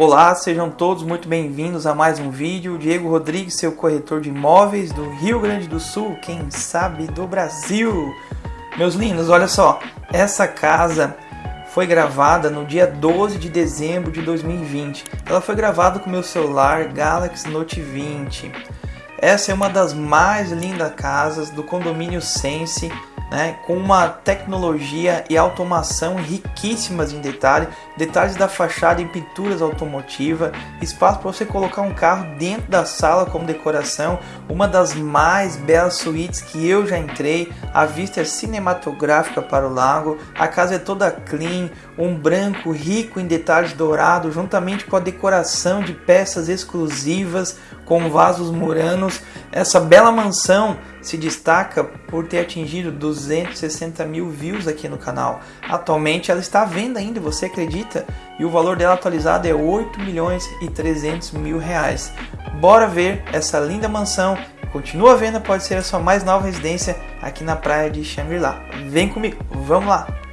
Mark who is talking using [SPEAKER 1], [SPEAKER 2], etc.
[SPEAKER 1] Olá, sejam todos muito bem-vindos a mais um vídeo. Diego Rodrigues, seu corretor de imóveis do Rio Grande do Sul, quem sabe do Brasil. Meus lindos, olha só, essa casa foi gravada no dia 12 de dezembro de 2020. Ela foi gravada com meu celular Galaxy Note 20. Essa é uma das mais lindas casas do condomínio Sense né, com uma tecnologia e automação riquíssimas em detalhe, detalhes da fachada em pinturas automotiva, espaço para você colocar um carro dentro da sala como decoração, uma das mais belas suítes que eu já entrei, a vista é cinematográfica para o lago, a casa é toda clean, um branco rico em detalhes dourados, juntamente com a decoração de peças exclusivas com vasos muranos, essa bela mansão se destaca por ter atingido 260 mil views aqui no canal. Atualmente ela está à venda ainda, você acredita? E o valor dela atualizado é 8 milhões e 300 mil reais. Bora ver essa linda mansão. Continua à venda, pode ser a sua mais nova residência aqui na praia de Shangri-La. Vem comigo, vamos lá!